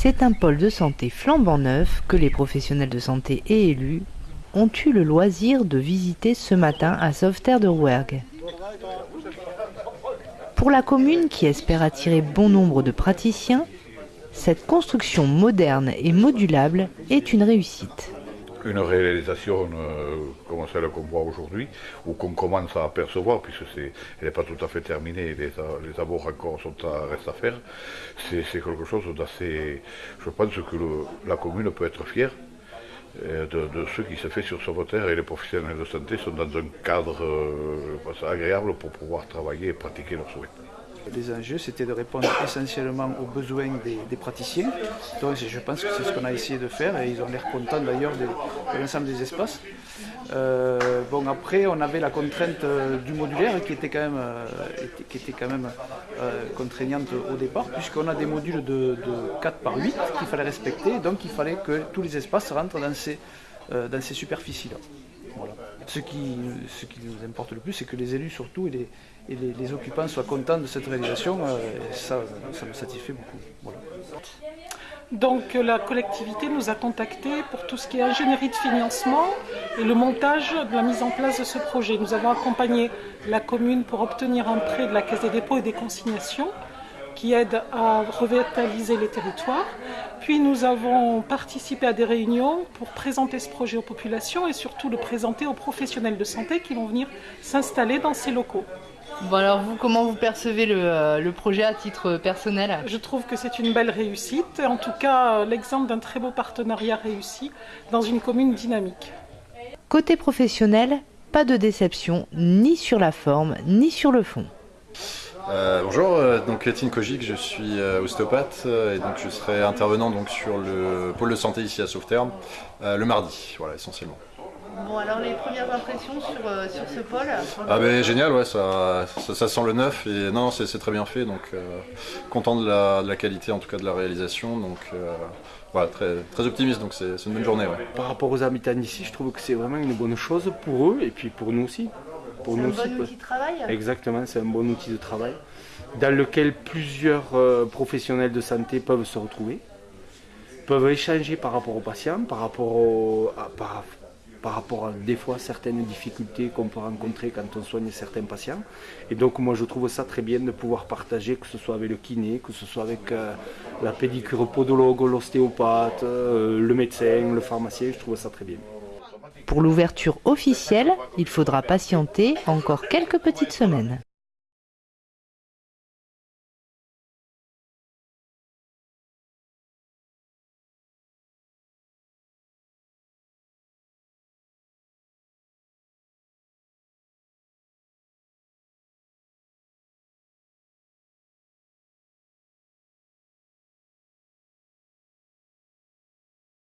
C'est un pôle de santé flambant neuf que les professionnels de santé et élus ont eu le loisir de visiter ce matin à Sauveterre de Rouergue. Pour la commune qui espère attirer bon nombre de praticiens, cette construction moderne et modulable est une réussite. Une réalisation euh, comme celle qu'on voit aujourd'hui, ou qu'on commence à apercevoir, puisque elle n'est pas tout à fait terminée, les, les travaux encore sont à, restent à faire, c'est quelque chose d'assez... Je pense que la commune peut être fière euh, de, ce qui se fait sur Sauveterre et les professionnels de santé sont dans un cadre euh, agréable pour pouvoir travailler et pratiquer leurs souhaits. Les enjeux, c'était de répondre essentiellement aux besoins des, praticiens. Donc je pense que c'est ce qu'on a essayé de faire et ils ont l'air contents d'ailleurs de, l'ensemble des espaces. Euh, bon après on avait la contrainte euh, du modulaire qui était quand même, euh, qui était quand même contraignante au départ puisqu'on a des modules de, 4 par 8 qu'il fallait respecter donc il fallait que tous les espaces rentrent dans ces, dans ces superficies là. Ce, qui, nous importe le plus, c'est que les élus surtout et les, occupants soient contents de cette réalisation. Euh, et ça, ça me satisfait beaucoup. Donc la collectivité nous a contactés pour tout ce qui est ingénierie de financement et le montage de la mise en place de ce projet. Nous avons accompagné la commune pour obtenir un prêt de la Caisse des dépôts et des consignations qui aide à revitaliser les territoires. Puis nous avons participé à des réunions pour présenter ce projet aux populations et surtout le présenter aux professionnels de santé qui vont venir s'installer dans ces locaux. Bon alors vous, comment vous percevez le, euh, le projet à titre personnel? Je trouve que c'est une belle réussite, en tout cas l'exemple d'un très beau partenariat réussi dans une commune dynamique. Côté professionnel, pas de déception ni sur la forme ni sur le fond. Euh, bonjour, euh, donc Étienne Kogic, je suis euh, ostéopathe et donc je serai intervenant donc sur le pôle de santé ici à Sauveterre le mardi, voilà essentiellement. Bon alors les premières impressions sur, sur ce pôle Ah ben génial, ouais, ça, ça, sent le neuf et non, c'est très bien fait donc content de la, de la, qualité en tout cas de la réalisation donc voilà, très, très optimiste donc c'est une bonne journée. Par rapport aux habitants d'ici, je trouve que c'est vraiment une bonne chose pour eux et puis pour nous aussi. C'est un bon outil de travail Exactement, c'est un bon outil de travail dans lequel plusieurs euh, professionnels de santé peuvent se retrouver, peuvent échanger par rapport aux patients, par rapport, à, par, rapport à des fois certaines difficultés qu'on peut rencontrer quand on soigne certains patients. Et donc moi je trouve ça très bien de pouvoir partager, que ce soit avec le kiné, que ce soit avec euh, la pédicure podologue, l'ostéopathe, euh, le médecin, le pharmacien, je trouve ça très bien. Pour l'ouverture officielle, il faudra patienter encore quelques petites semaines.